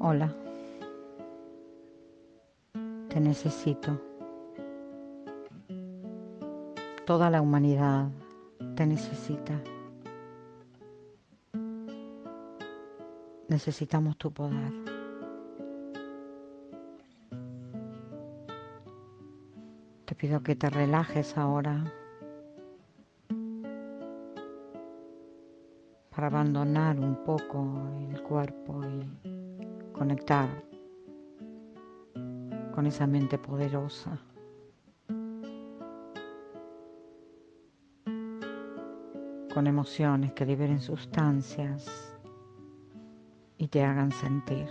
Hola, te necesito. Toda la humanidad te necesita. Necesitamos tu poder. Te pido que te relajes ahora para abandonar un poco el cuerpo y conectar con esa mente poderosa. con emociones que liberen sustancias y te hagan sentir.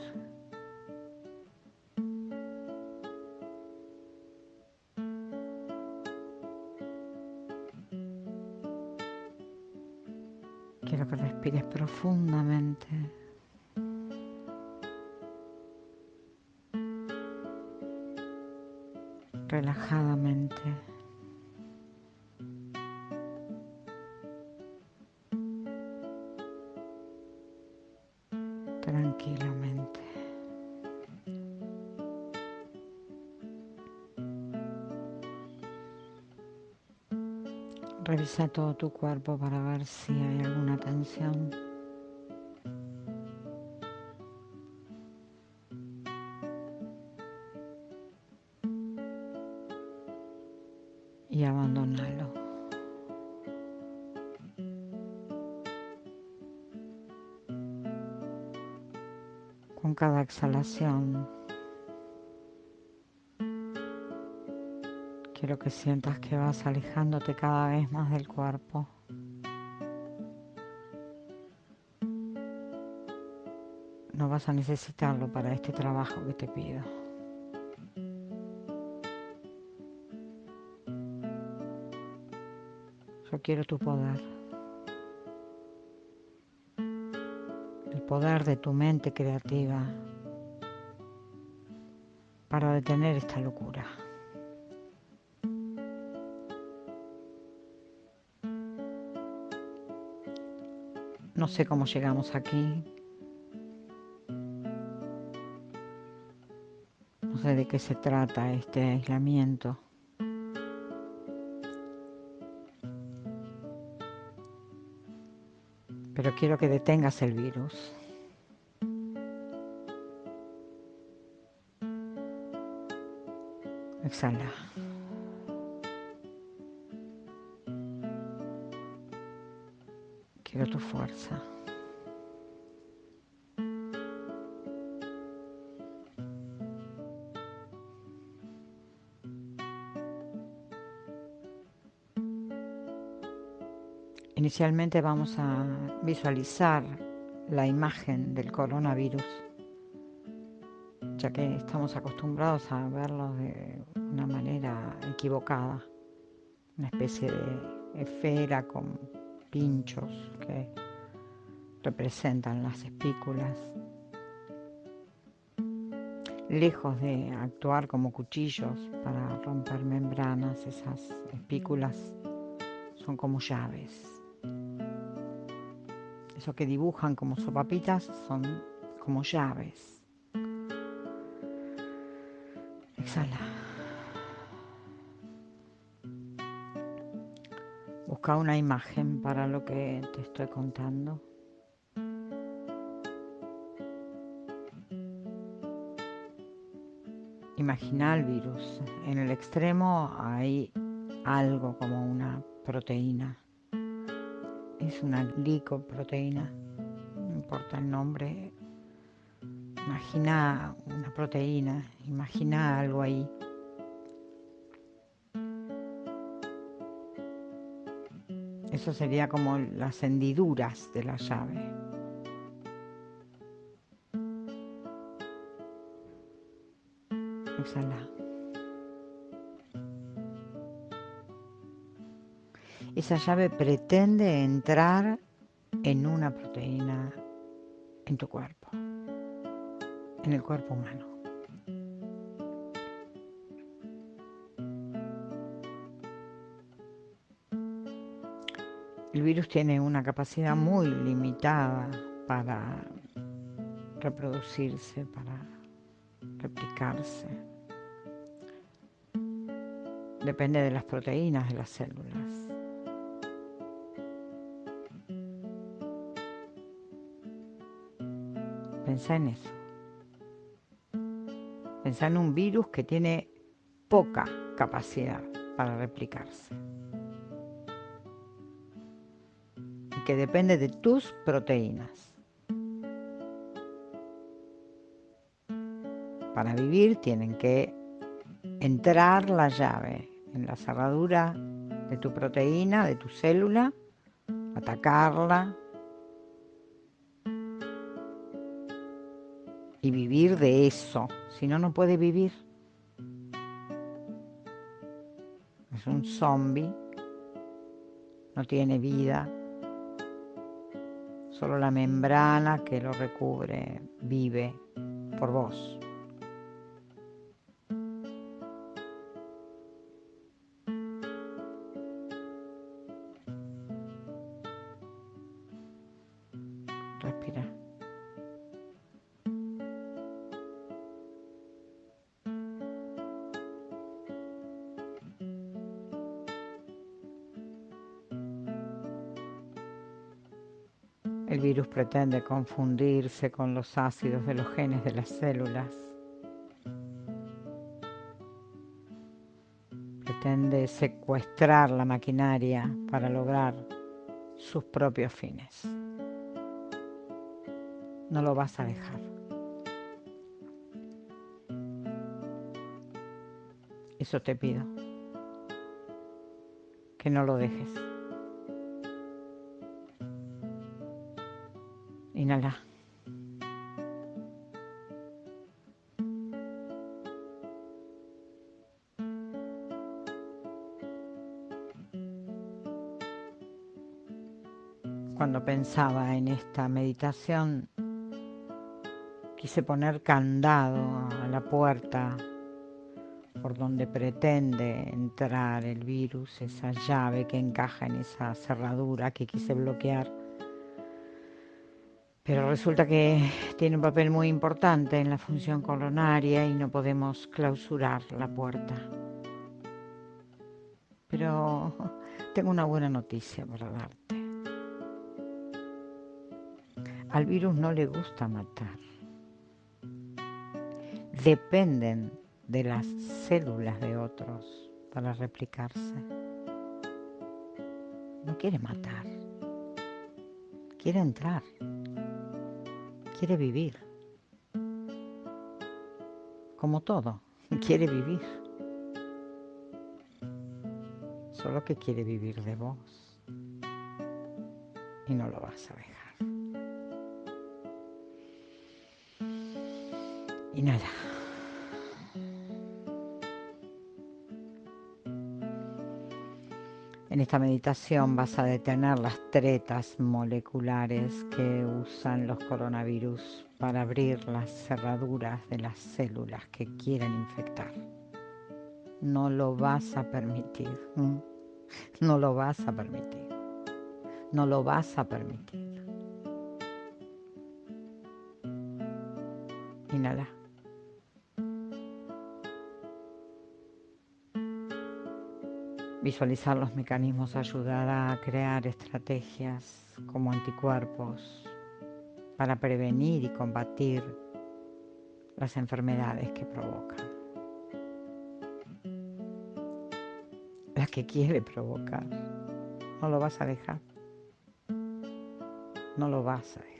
Quiero que respires profundamente. Relajadamente. tranquilamente. Revisa todo tu cuerpo para ver si hay alguna tensión. Con cada exhalación. Quiero que sientas que vas alejándote cada vez más del cuerpo. No vas a necesitarlo para este trabajo que te pido. Yo quiero tu poder. Poder de tu mente creativa para detener esta locura. No sé cómo llegamos aquí. No sé de qué se trata este aislamiento. Pero quiero que detengas el virus. Exhala. Quiero tu fuerza. Inicialmente vamos a visualizar la imagen del coronavirus ya que estamos acostumbrados a verlos de una manera equivocada, una especie de esfera con pinchos que representan las espículas. Lejos de actuar como cuchillos para romper membranas, esas espículas son como llaves. Eso que dibujan como sopapitas son como llaves Exhala. Busca una imagen para lo que te estoy contando. Imagina el virus. En el extremo hay algo como una proteína. Es una glicoproteína. No importa el nombre, Imagina una proteína, imagina algo ahí. Eso sería como las hendiduras de la llave. Exhala. Esa llave pretende entrar en una proteína en tu cuerpo en el cuerpo humano. El virus tiene una capacidad muy limitada para reproducirse, para replicarse. Depende de las proteínas de las células. Pensá en eso. Pensá en un virus que tiene poca capacidad para replicarse. Y que depende de tus proteínas. Para vivir tienen que entrar la llave en la cerradura de tu proteína, de tu célula, atacarla y vivir de eso. Si no, no puede vivir. Es un zombie, no tiene vida, solo la membrana que lo recubre vive por vos. El virus pretende confundirse con los ácidos de los genes de las células. Pretende secuestrar la maquinaria para lograr sus propios fines. No lo vas a dejar. Eso te pido. Que no lo dejes. Inhala. Cuando pensaba en esta meditación, quise poner candado a la puerta por donde pretende entrar el virus, esa llave que encaja en esa cerradura que quise bloquear pero resulta que tiene un papel muy importante en la función coronaria y no podemos clausurar la puerta. Pero tengo una buena noticia para darte. Al virus no le gusta matar. Dependen de las células de otros para replicarse. No quiere matar. Quiere entrar quiere vivir. Como todo, quiere vivir. Solo que quiere vivir de vos. Y no lo vas a dejar. Y nada. En esta meditación vas a detener las tretas moleculares que usan los coronavirus para abrir las cerraduras de las células que quieren infectar. No lo vas a permitir. No lo vas a permitir. No lo vas a permitir. Inhala. Visualizar los mecanismos ayudará a crear estrategias como anticuerpos para prevenir y combatir las enfermedades que provocan. Las que quiere provocar. No lo vas a dejar. No lo vas a dejar.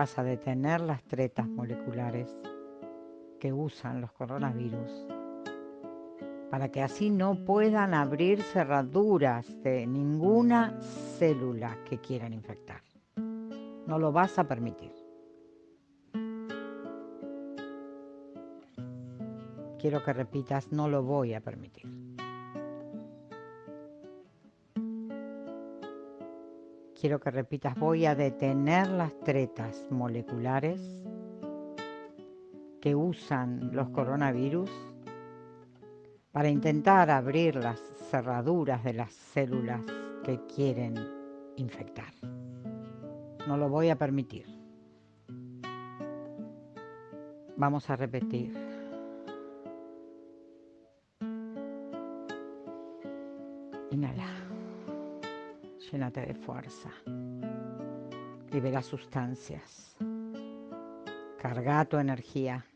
Vas a detener las tretas moleculares que usan los coronavirus para que así no puedan abrir cerraduras de ninguna célula que quieran infectar. No lo vas a permitir. Quiero que repitas, no lo voy a permitir. Quiero que repitas, voy a detener las tretas moleculares que usan los coronavirus para intentar abrir las cerraduras de las células que quieren infectar. No lo voy a permitir. Vamos a repetir. De fuerza. Libera sustancias. Carga tu energía.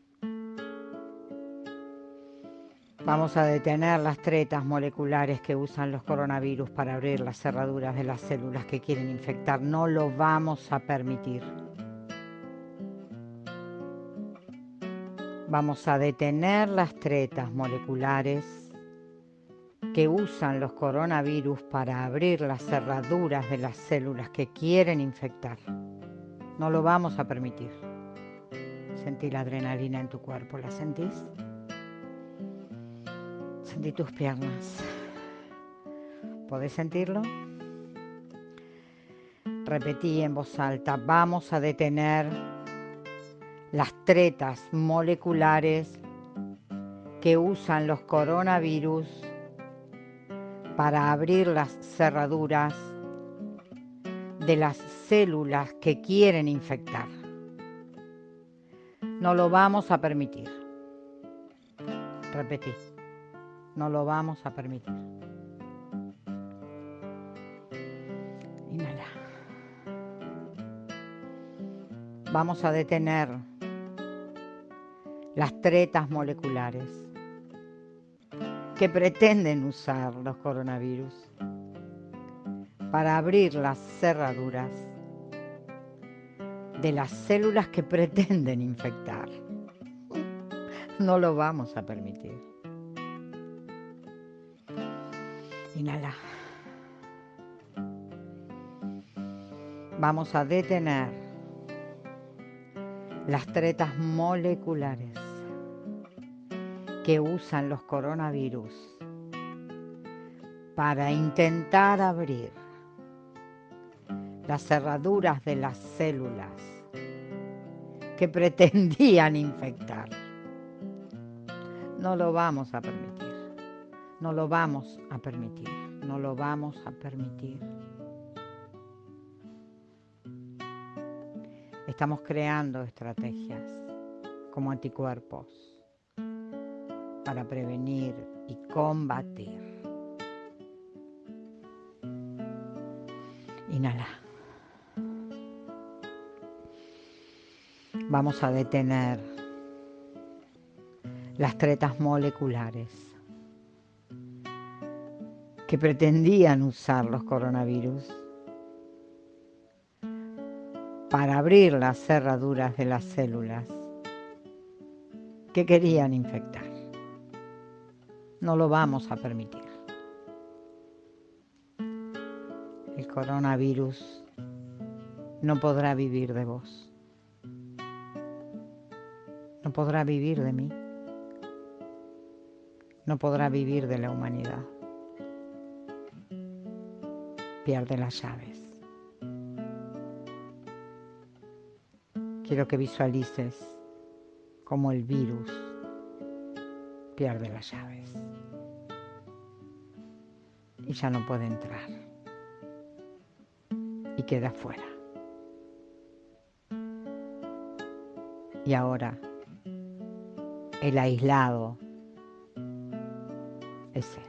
Vamos a detener las tretas moleculares que usan los coronavirus para abrir las cerraduras de las células que quieren infectar. No lo vamos a permitir. Vamos a detener las tretas moleculares que usan los coronavirus para abrir las cerraduras de las células que quieren infectar. No lo vamos a permitir. Sentí la adrenalina en tu cuerpo, ¿la sentís? Sentí tus piernas. ¿Podés sentirlo? Repetí en voz alta, vamos a detener las tretas moleculares que usan los coronavirus para abrir las cerraduras de las células que quieren infectar. No lo vamos a permitir. Repetí. No lo vamos a permitir. Inhala. Vamos a detener las tretas moleculares que pretenden usar los coronavirus para abrir las cerraduras de las células que pretenden infectar. No lo vamos a permitir. Inhala. Vamos a detener las tretas moleculares que usan los coronavirus para intentar abrir las cerraduras de las células que pretendían infectar. No lo vamos a permitir. No lo vamos a permitir, no lo vamos a permitir. Estamos creando estrategias como anticuerpos para prevenir y combatir. Inhala. Vamos a detener las tretas moleculares que pretendían usar los coronavirus para abrir las cerraduras de las células que querían infectar. No lo vamos a permitir. El coronavirus no podrá vivir de vos. No podrá vivir de mí. No podrá vivir de la humanidad pierde las llaves. Quiero que visualices cómo el virus pierde las llaves y ya no puede entrar y queda fuera. Y ahora el aislado es.